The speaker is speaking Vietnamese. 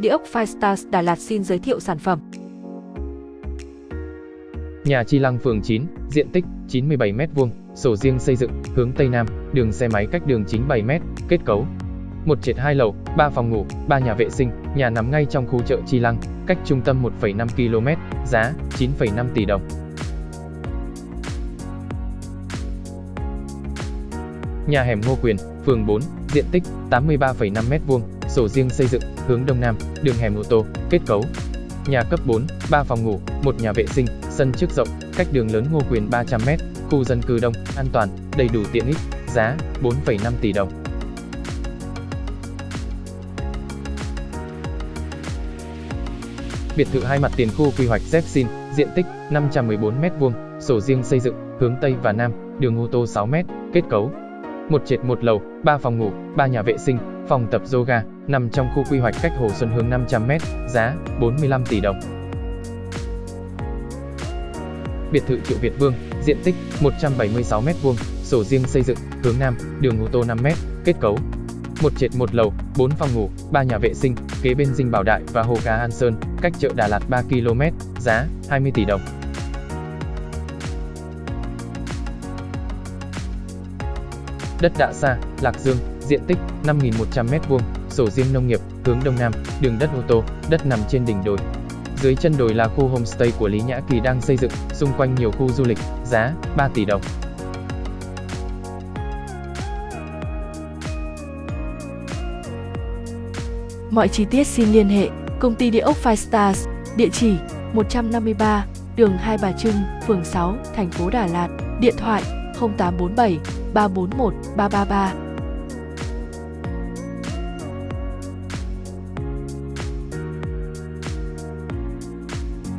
Địa ốc Firestars Đà Lạt xin giới thiệu sản phẩm. Nhà Chi Lăng phường 9, diện tích 97m2, sổ riêng xây dựng, hướng Tây Nam, đường xe máy cách đường chính 7m, kết cấu. Một trệt hai lầu, 3 phòng ngủ, 3 nhà vệ sinh, nhà nằm ngay trong khu chợ Chi Lăng, cách trung tâm 1,5 km, giá 9,5 tỷ đồng. Nhà hẻm Ngô Quyền, phường 4, diện tích 83,5m2, sổ riêng xây dựng, hướng Đông Nam, đường hẻm ô tô, kết cấu. Nhà cấp 4, 3 phòng ngủ, một nhà vệ sinh, sân trước rộng, cách đường lớn Ngô Quyền 300m, khu dân cư đông, an toàn, đầy đủ tiện ích, giá 4,5 tỷ đồng. Biệt thự hai mặt tiền khu quy hoạch Zepsin, diện tích 514m2, sổ riêng xây dựng, hướng Tây và Nam, đường ô tô 6m, kết cấu. Một trệt một lầu, 3 phòng ngủ, 3 nhà vệ sinh, phòng tập yoga, nằm trong khu quy hoạch cách Hồ Xuân Hương 500m, giá 45 tỷ đồng. Biệt thự Triệu Việt Vương, diện tích 176m2, sổ riêng xây dựng, hướng Nam, đường ô tô 5m, kết cấu. Một trệt một lầu, 4 phòng ngủ, 3 nhà vệ sinh, kế bên dinh Bảo Đại và hồ cá An Sơn, cách chợ Đà Lạt 3 km, giá 20 tỷ đồng. Đất Đạ Sa, Lạc Dương, diện tích 5.100m2, sổ riêng nông nghiệp, hướng Đông Nam, đường đất ô tô, đất nằm trên đỉnh đồi. Dưới chân đồi là khu homestay của Lý Nhã Kỳ đang xây dựng, xung quanh nhiều khu du lịch, giá 3 tỷ đồng. Mọi chi tiết xin liên hệ Công ty Địa ốc Five Stars, địa chỉ 153, đường Hai Bà Trưng, phường 6, thành phố Đà Lạt, điện thoại 0983 0847 341 333